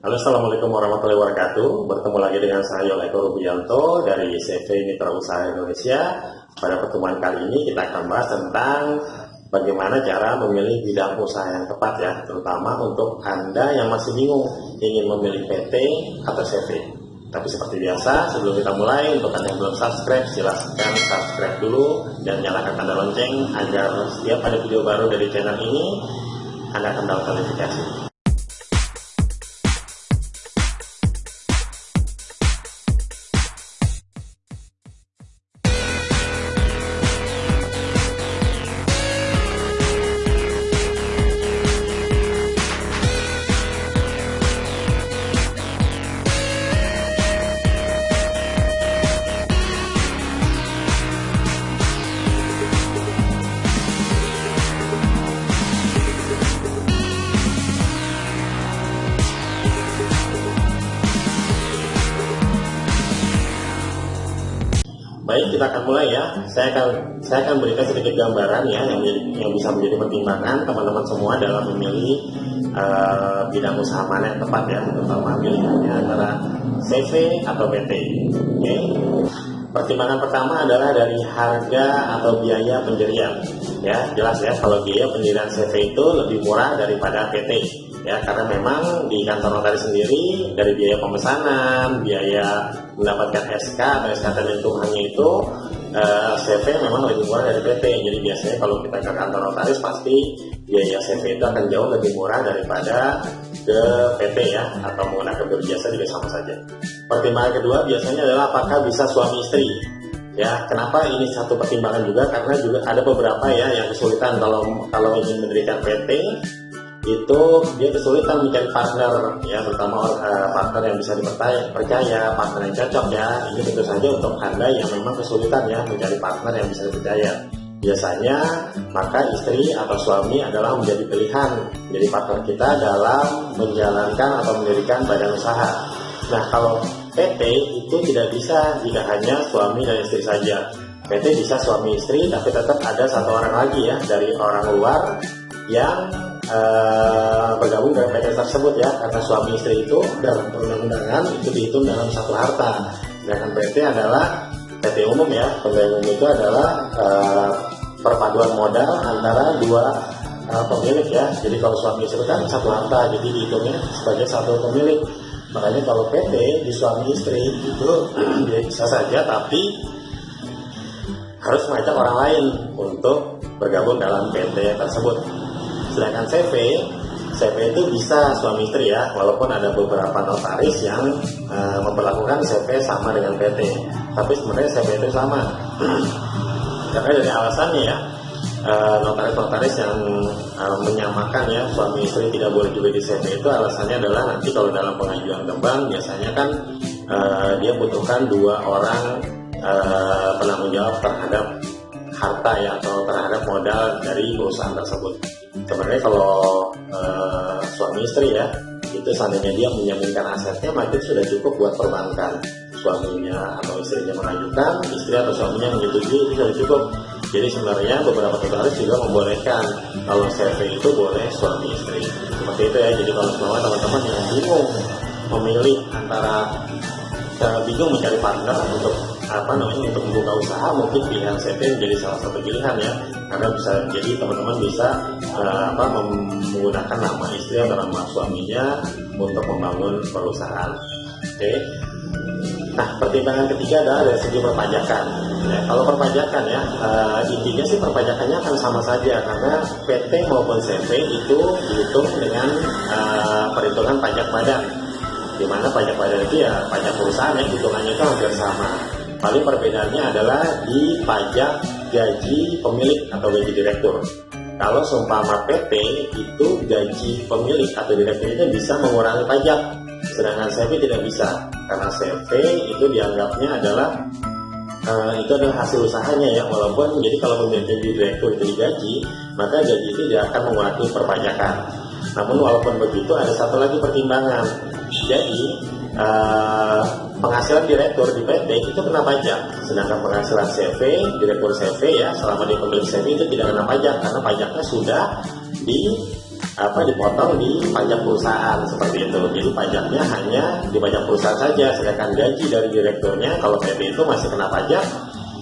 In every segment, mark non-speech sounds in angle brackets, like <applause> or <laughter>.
Halo Assalamualaikum warahmatullahi wabarakatuh. Bertemu lagi dengan saya Yoleko Rubianto dari CV Mitra Usaha Indonesia. Pada pertemuan kali ini kita akan bahas tentang Bagaimana cara memilih bidang usaha yang tepat ya Terutama untuk Anda yang masih bingung Ingin memilih PT atau CV Tapi seperti biasa sebelum kita mulai Untuk Anda yang belum subscribe silahkan subscribe dulu Dan nyalakan tanda lonceng Agar setiap ada video baru dari channel ini Anda akan dapat notifikasi kita akan mulai ya. Saya akan saya akan berikan sedikit gambaran ya yang yang bisa menjadi pertimbangan teman-teman semua dalam memilih uh, bidang usaha mana yang tepat ya, terutama pilihannya antara CV atau PT. Oke. Pertimbangan pertama adalah dari harga atau biaya pendirian. Ya, jelas ya kalau biaya pendirian CV itu lebih murah daripada PT ya karena memang di kantor notaris sendiri dari biaya pemesanan, biaya mendapatkan SK atau SKT lingkungannya itu eh, CV memang lebih murah dari PT. Jadi biasanya kalau kita ke kantor notaris pasti biaya CV itu akan jauh lebih murah daripada ke PT ya atau menggunakan berjasa juga sama saja. Pertimbangan kedua biasanya adalah apakah bisa suami istri ya kenapa ini satu pertimbangan juga karena juga ada beberapa ya yang kesulitan kalau kalau ingin mendirikan PT itu dia kesulitan mencari partner ya terutama uh, partner yang bisa dipercaya partner yang cocok ya. Ini tentu saja untuk anda yang memang kesulitan ya mencari partner yang bisa dipercaya. Biasanya maka istri atau suami adalah menjadi pilihan jadi partner kita dalam menjalankan atau mendirikan badan usaha. Nah kalau PT itu tidak bisa jika hanya suami dan istri saja. PT bisa suami istri tapi tetap ada satu orang lagi ya dari orang luar yang uh, bergabung dengan PT tersebut ya karena suami istri itu dalam perundang-undangan itu dihitung dalam satu harta. Sedangkan PT adalah PT umum ya pegawai itu adalah uh, perpaduan modal antara dua uh, pemilik ya. Jadi kalau suami istri kan satu harta jadi dihitungnya sebagai satu pemilik. Makanya kalau PT di suami istri itu <clears throat> bisa saja tapi harus mengajak orang lain untuk bergabung dalam PT tersebut sedangkan CV CV itu bisa suami istri ya walaupun ada beberapa notaris yang uh, memperlakukan CV sama dengan PT tapi sebenarnya CV itu sama. <clears throat> Karena dari alasannya ya eh, notaris-notaris yang uh, menyamakan ya suami istri tidak boleh juga di CV itu alasannya adalah nanti kalau dalam pengajuan kembang biasanya kan uh, dia butuhkan dua orang uh, penanggung jawab terhadap harta ya atau terhadap modal dari perusahaan tersebut. Sebenarnya kalau uh, suami istri ya itu seandainya dia menjaminkan asetnya maka itu sudah cukup buat perbankan. Suaminya atau istrinya mengajukan istri atau suaminya menyetujui itu sudah cukup. Jadi sebenarnya beberapa notaris juga membolehkan kalau CV itu boleh suami istri. Seperti itu ya. Jadi kalau semua teman-teman yang bingung memilih antara uh, bingung mencari partner untuk apa namanya untuk membuka usaha mungkin pilihan CV menjadi salah satu pilihan ya. Karena bisa jadi teman-teman bisa uh, apa menggunakan nama istri atau nama suaminya untuk membangun perusahaan. Oke. Okay. nah pertimbangan ketiga adalah dari segi perpajakan. Ya, kalau perpajakan ya uh, intinya sih perpajakannya akan sama saja. Karena PT maupun CV itu dihitung dengan uh, perhitungan pajak badan di mana pajak badan itu ya pajak perusahaan ya hitungannya itu hampir sama. Paling perbedaannya adalah di pajak gaji pemilik atau gaji direktur. Kalau seumpama PT itu gaji pemilik atau direktur itu bisa mengurangi pajak sedangkan CV tidak bisa. Karena CV itu dianggapnya adalah uh, itu adalah hasil usahanya ya walaupun jadi kalau gaji direktur itu digaji maka gaji itu tidak akan mengurangi perpajakan. Namun walaupun begitu ada satu lagi pertimbangan jadi uh, penghasilan direktur di PT itu kena pajak sedangkan penghasilan CV direktur CV ya selama di pemilik CV itu tidak kena pajak karena pajaknya sudah di apa dipotong di pajak perusahaan seperti itu. Jadi pajaknya hanya di pajak perusahaan saja, sedangkan gaji dari direkturnya kalau PT itu masih kena pajak,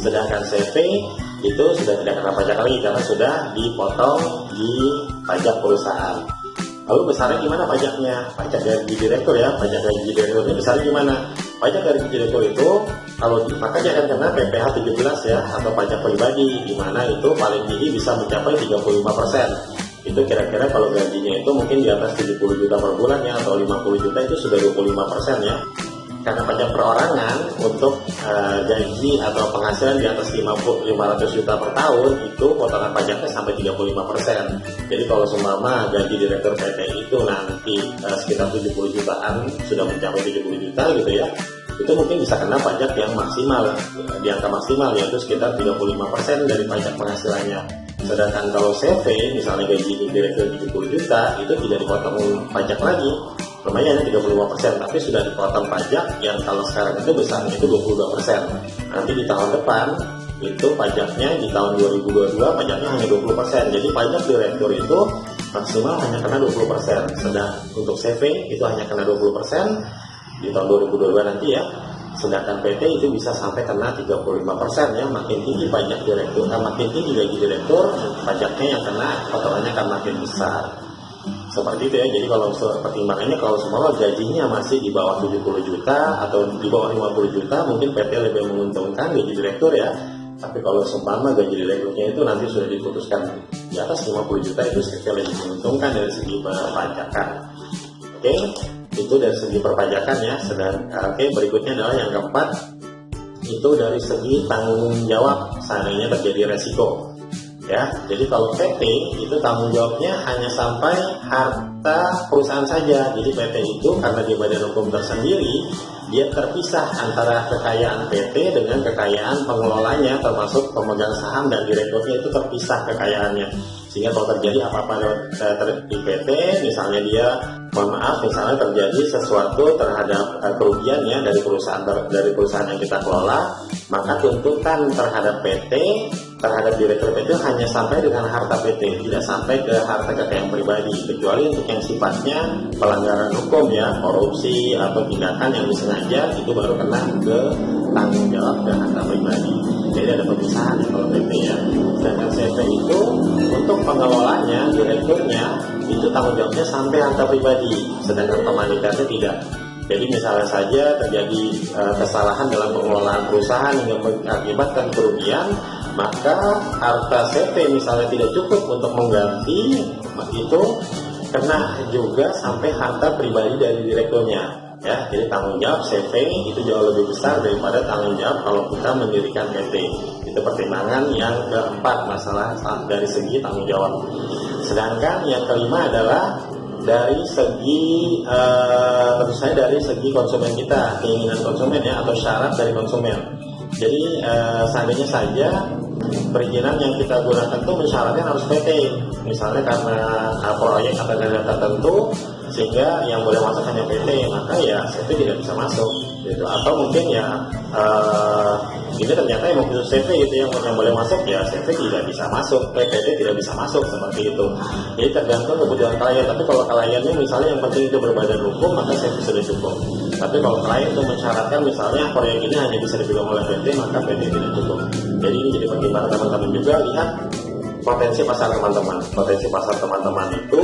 sedangkan CV itu sudah tidak kena pajak lagi karena sudah dipotong di pajak perusahaan. Lalu besarnya gimana pajaknya? Pajak gaji direktur ya, pajak gaji direkturnya besarnya gimana? Pajak dari direktur itu kalau makanya akan kena PPh 17 ya atau pajak pribadi di mana itu paling tinggi bisa mencapai 35 persen itu kira-kira kalau gajinya itu mungkin di atas 70 juta per bulan ya atau 50 juta itu sudah 25 persen ya karena pajak perorangan untuk uh, gaji atau penghasilan di atas 50, 500 juta per tahun itu potongan pajaknya sampai 35 persen. Jadi kalau seumpama gaji direktur PT itu nanti uh, sekitar 70 jutaan sudah mencapai 70 juta gitu ya itu mungkin bisa kena pajak yang maksimal di angka maksimal yaitu sekitar 35% dari pajak penghasilannya. Sedangkan kalau CV misalnya gaji direktur 70 juta itu tidak dipotong pajak lagi lumayan 35% tapi sudah dipotong pajak yang kalau sekarang itu besarnya itu 22% nanti di tahun depan itu pajaknya di tahun 2022 pajaknya hanya 20% jadi pajak direktur itu maksimal hanya kena 20% sedang untuk CV itu hanya kena 20% di tahun 2022 nanti ya sedangkan PT itu bisa sampai kena 35% ya. Makin tinggi pajak direktur kan makin tinggi gaji direktur pajaknya yang kena potongannya akan makin besar seperti itu ya. Jadi kalau pertimbangannya kalau semua gajinya masih di bawah 70 juta atau di bawah 50 juta mungkin PT lebih menguntungkan gaji direktur ya. Tapi kalau seumpama gaji direkturnya itu nanti sudah diputuskan di atas 50 juta itu sekali lebih menguntungkan dari segi perpajakan. Oke? Okay? itu dari segi perpajakan ya. Sedang oke okay, berikutnya adalah yang keempat. Itu dari segi tanggung jawab. Seandainya terjadi resiko ya jadi kalau PT itu tanggung jawabnya hanya sampai harta perusahaan saja. Jadi PT itu karena di badan hukum tersendiri dia terpisah antara kekayaan PT dengan kekayaan pengelolanya termasuk pemegang saham dan direkturnya itu terpisah kekayaannya. Sehingga kalau terjadi apa-apa di PT misalnya dia mohon maaf misalnya terjadi sesuatu terhadap uh, kerugian ya dari perusahaan dari perusahaan yang kita kelola maka tuntutan terhadap PT terhadap direktur PT hanya sampai dengan harta PT tidak sampai ke harta kekayaan pribadi kecuali untuk yang sifatnya pelanggaran hukum ya korupsi atau tindakan yang disengaja itu baru kena ke tanggung jawab ke harta pribadi. Jadi ada pemisahan ya kalau PT ya. Sedangkan CV itu untuk pengelolanya direkturnya itu tanggung jawabnya sampai harta pribadi, sedangkan pemanikannya tidak. Jadi misalnya saja terjadi uh, kesalahan dalam pengelolaan perusahaan yang mengakibatkan kerugian, maka harta CP misalnya tidak cukup untuk mengganti itu kena juga sampai harta pribadi dari direkturnya ya. Jadi tanggung jawab CV itu jauh lebih besar daripada tanggung jawab kalau kita mendirikan PT itu pertimbangan yang keempat masalah dari segi tanggung jawab. Sedangkan yang kelima adalah dari segi uh, saja dari segi konsumen kita keinginan konsumen ya atau syarat dari konsumen. Jadi uh, seandainya saja perizinan yang kita gunakan itu mensyaratkan harus PT. Misalnya karena proyek atau dana tertentu sehingga yang boleh masuk hanya PT maka ya CV tidak bisa masuk gitu. Atau mungkin ya uh, ini ternyata yang khusus CV gitu yang, yang boleh masuk ya CV tidak bisa masuk PT tidak bisa masuk seperti itu. Jadi tergantung kebutuhan klien. Tapi kalau kliennya misalnya yang penting itu berbadan hukum maka CV sudah cukup tapi kalau klien itu mensyaratkan misalnya proyek ini hanya bisa dipegang oleh PT maka PT tidak cukup. Jadi ini jadi pertimbangan teman-teman juga lihat potensi pasar teman-teman. Potensi pasar teman-teman itu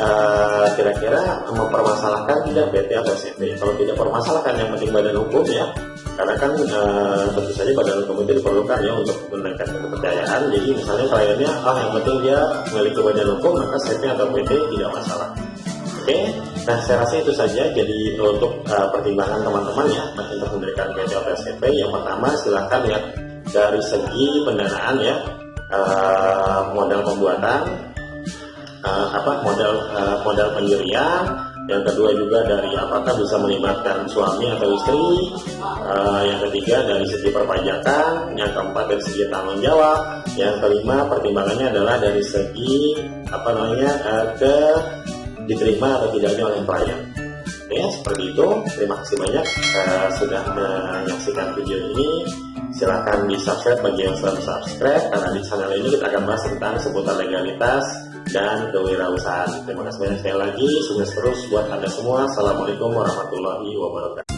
Eh, kira-kira uh, mempermasalahkan tidak PT atau SMP kalau tidak permasalahkan yang penting badan hukum ya. Karena kan uh, tentu saja badan hukum itu diperlukan ya untuk meningkatkan kepercayaan. Jadi misalnya kliennya ah yang penting dia memiliki badan hukum maka SMP atau PT tidak masalah oke nah saya rasa itu saja. Jadi untuk uh, pertimbangan teman-teman ya untuk memberikan PT atau SMP yang pertama silahkan lihat dari segi pendanaan ya uh, modal pembuatan uh, apa modal uh, modal pendirian yang kedua juga dari apakah bisa melibatkan suami atau istri uh, yang ketiga dari segi perpajakan yang keempat dari segi tanggung jawab yang kelima pertimbangannya adalah dari segi apa namanya uh, ke diterima atau tidaknya oleh klien ya seperti itu. Terima kasih banyak uh, sudah menyaksikan video ini. Silahkan di subscribe bagi yang sudah subscribe karena di channel ini kita akan bahas tentang seputar legalitas dan kewirausahaan. Terima kasih banyak sekali lagi. Sukses terus buat anda semua. Assalamualaikum warahmatullahi wabarakatuh